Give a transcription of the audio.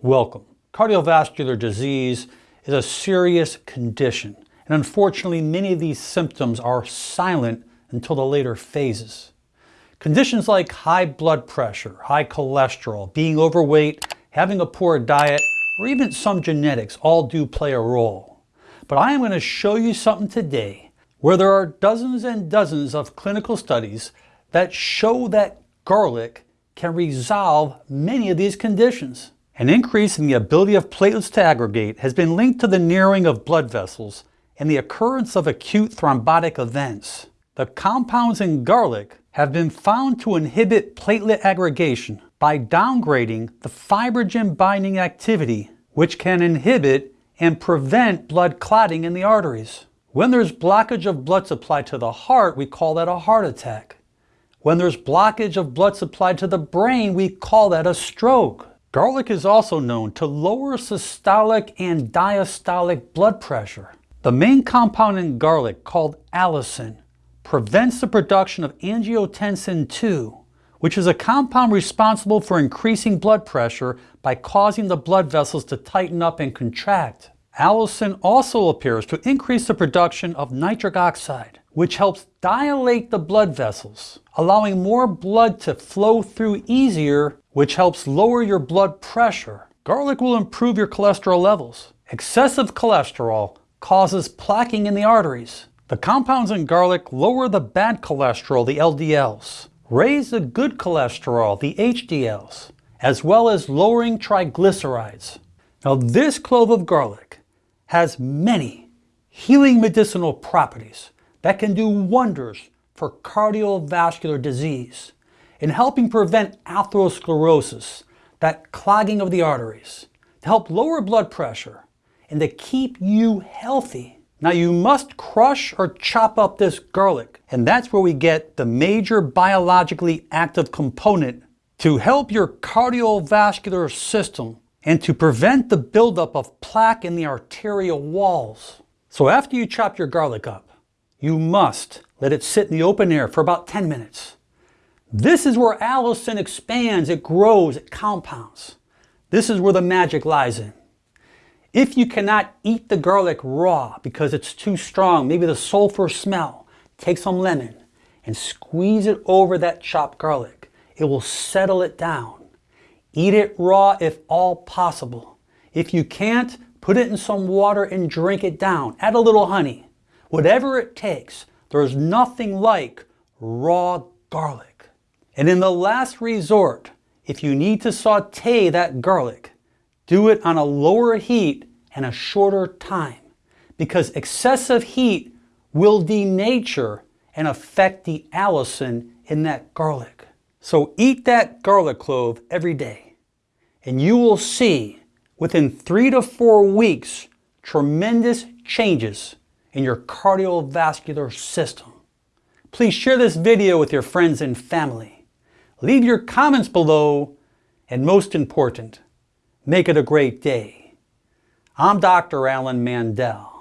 Welcome. Cardiovascular disease is a serious condition, and unfortunately many of these symptoms are silent until the later phases. Conditions like high blood pressure, high cholesterol, being overweight, having a poor diet, or even some genetics all do play a role. But I am going to show you something today where there are dozens and dozens of clinical studies that show that garlic can resolve many of these conditions. An increase in the ability of platelets to aggregate has been linked to the narrowing of blood vessels and the occurrence of acute thrombotic events. The compounds in garlic have been found to inhibit platelet aggregation by downgrading the fibrinogen binding activity, which can inhibit and prevent blood clotting in the arteries. When there's blockage of blood supply to the heart, we call that a heart attack. When there's blockage of blood supply to the brain, we call that a stroke. Garlic is also known to lower systolic and diastolic blood pressure. The main compound in garlic, called allicin, prevents the production of angiotensin II, which is a compound responsible for increasing blood pressure by causing the blood vessels to tighten up and contract. Allicin also appears to increase the production of nitric oxide, which helps dilate the blood vessels, allowing more blood to flow through easier which helps lower your blood pressure. Garlic will improve your cholesterol levels. Excessive cholesterol causes plaquing in the arteries. The compounds in garlic lower the bad cholesterol, the LDLs, raise the good cholesterol, the HDLs, as well as lowering triglycerides. Now this clove of garlic has many healing medicinal properties that can do wonders for cardiovascular disease in helping prevent atherosclerosis, that clogging of the arteries, to help lower blood pressure, and to keep you healthy. Now you must crush or chop up this garlic, and that's where we get the major biologically active component to help your cardiovascular system and to prevent the buildup of plaque in the arterial walls. So after you chop your garlic up, you must let it sit in the open air for about 10 minutes. This is where allicin expands, it grows, it compounds. This is where the magic lies in. If you cannot eat the garlic raw because it's too strong, maybe the sulfur smell, take some lemon and squeeze it over that chopped garlic. It will settle it down. Eat it raw if all possible. If you can't, put it in some water and drink it down. Add a little honey. Whatever it takes, there's nothing like raw garlic. And in the last resort, if you need to saute that garlic, do it on a lower heat and a shorter time because excessive heat will denature and affect the allicin in that garlic. So eat that garlic clove every day and you will see within three to four weeks tremendous changes in your cardiovascular system. Please share this video with your friends and family. Leave your comments below, and most important, make it a great day. I'm Dr. Alan Mandel.